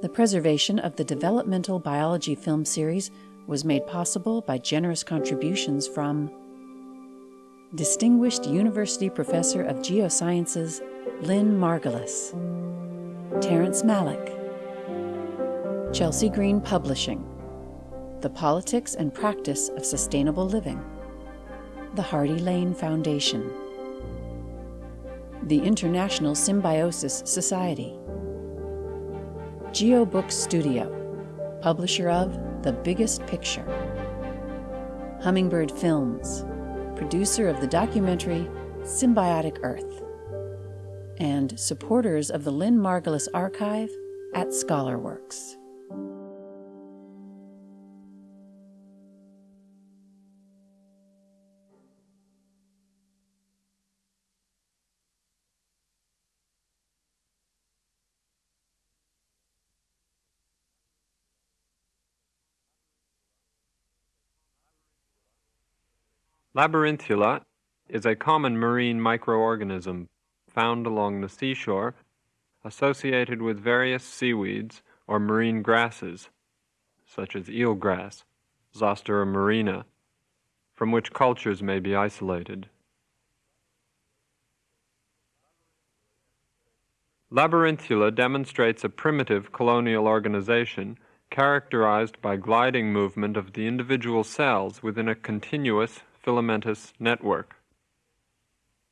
The preservation of the developmental biology film series was made possible by generous contributions from Distinguished University Professor of Geosciences Lynn Margulis, Terrence Malick, Chelsea Green Publishing, The Politics and Practice of Sustainable Living, the Hardy Lane Foundation, the International Symbiosis Society, GeoBook Studio, publisher of The Biggest Picture, Hummingbird Films, producer of the documentary Symbiotic Earth, and supporters of the Lynn Margulis Archive at ScholarWorks. Labyrinthula is a common marine microorganism found along the seashore associated with various seaweeds or marine grasses, such as eelgrass, Zostera marina, from which cultures may be isolated. Labyrinthula demonstrates a primitive colonial organization characterized by gliding movement of the individual cells within a continuous filamentous network.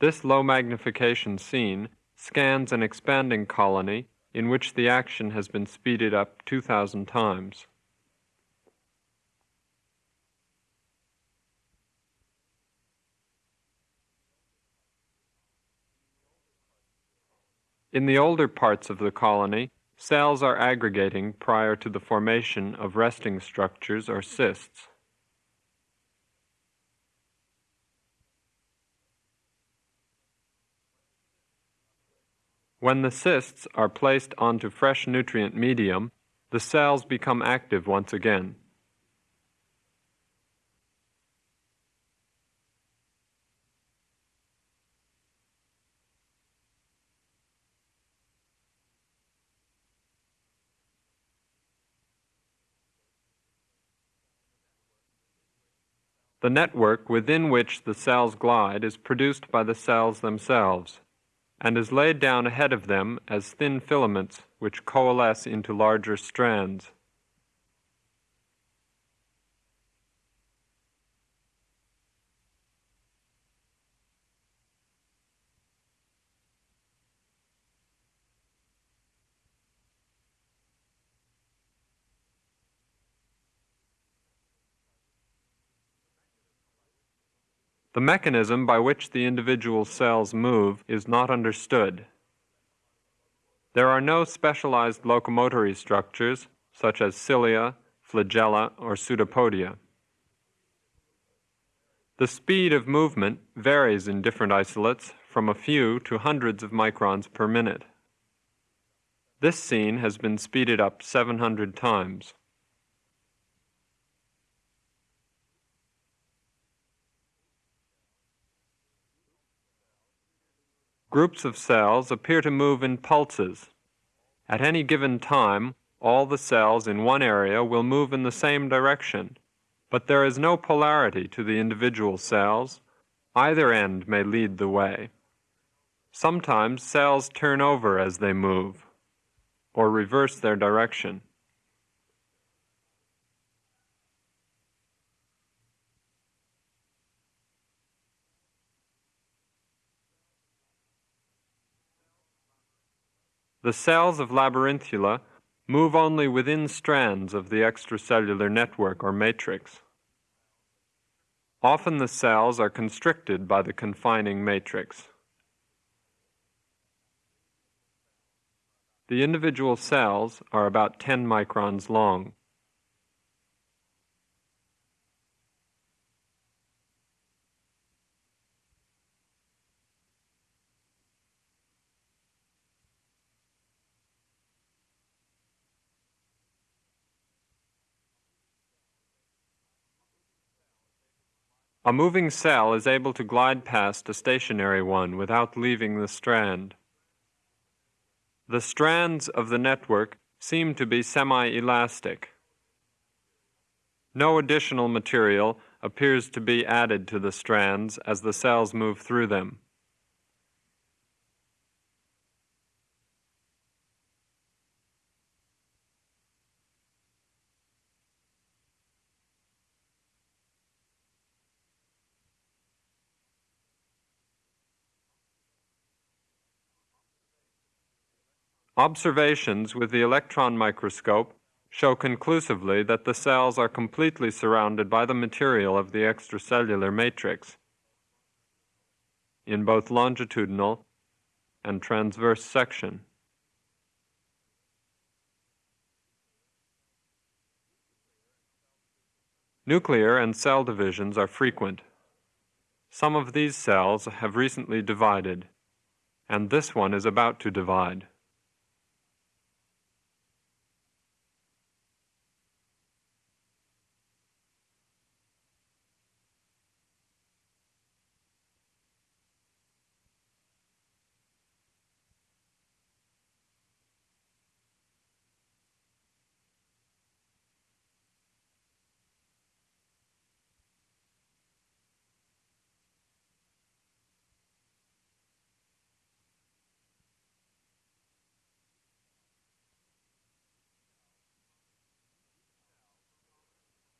This low magnification scene scans an expanding colony in which the action has been speeded up 2,000 times. In the older parts of the colony, cells are aggregating prior to the formation of resting structures or cysts. When the cysts are placed onto fresh nutrient medium, the cells become active once again. The network within which the cells glide is produced by the cells themselves and is laid down ahead of them as thin filaments which coalesce into larger strands. The mechanism by which the individual cells move is not understood. There are no specialized locomotory structures, such as cilia, flagella, or pseudopodia. The speed of movement varies in different isolates from a few to hundreds of microns per minute. This scene has been speeded up 700 times. Groups of cells appear to move in pulses. At any given time, all the cells in one area will move in the same direction, but there is no polarity to the individual cells. Either end may lead the way. Sometimes cells turn over as they move, or reverse their direction. The cells of labyrinthula move only within strands of the extracellular network or matrix. Often the cells are constricted by the confining matrix. The individual cells are about 10 microns long. A moving cell is able to glide past a stationary one without leaving the strand. The strands of the network seem to be semi-elastic. No additional material appears to be added to the strands as the cells move through them. Observations with the electron microscope show conclusively that the cells are completely surrounded by the material of the extracellular matrix in both longitudinal and transverse section. Nuclear and cell divisions are frequent. Some of these cells have recently divided, and this one is about to divide.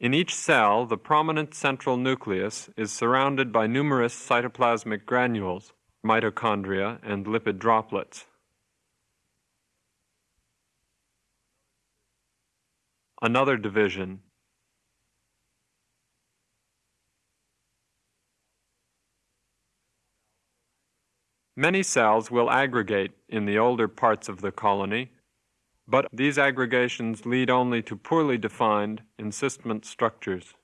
In each cell, the prominent central nucleus is surrounded by numerous cytoplasmic granules, mitochondria, and lipid droplets. Another division. Many cells will aggregate in the older parts of the colony but these aggregations lead only to poorly defined encystment structures.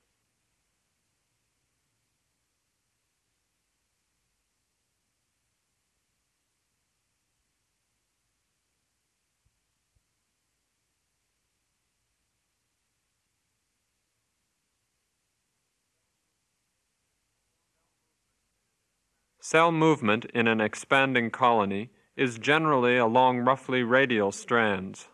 Cell movement in an expanding colony is generally along roughly radial strands.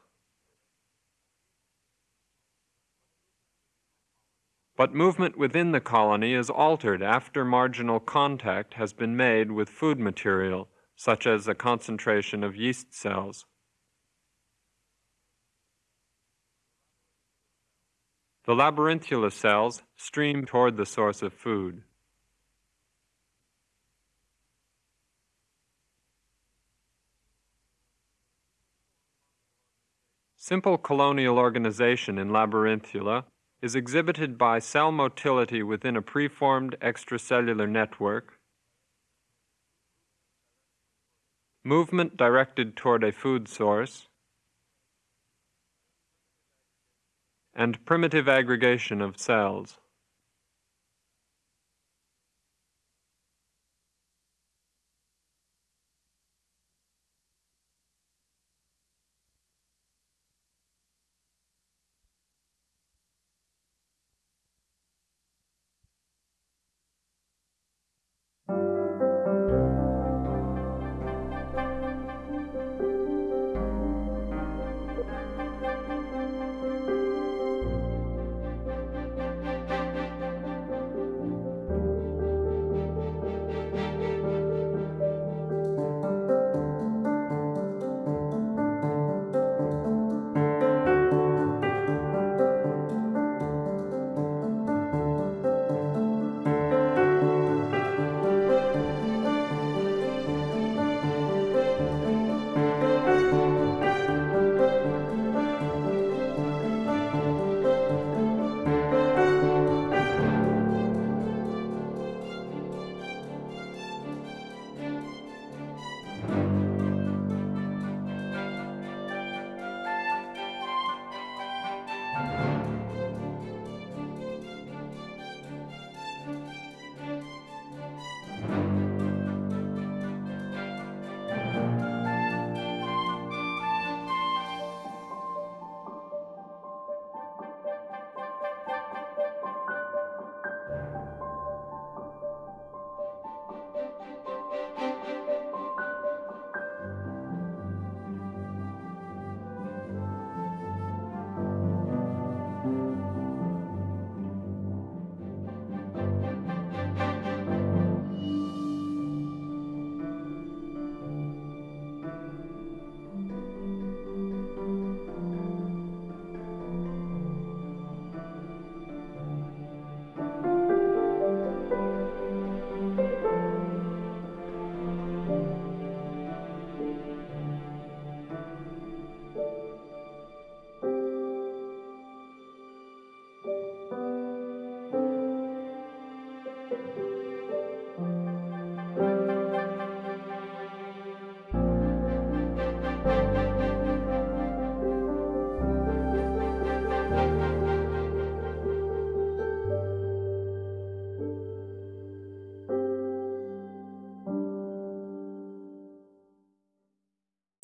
But movement within the colony is altered after marginal contact has been made with food material, such as a concentration of yeast cells. The labyrinthula cells stream toward the source of food. Simple colonial organization in labyrinthula is exhibited by cell motility within a preformed extracellular network, movement directed toward a food source, and primitive aggregation of cells.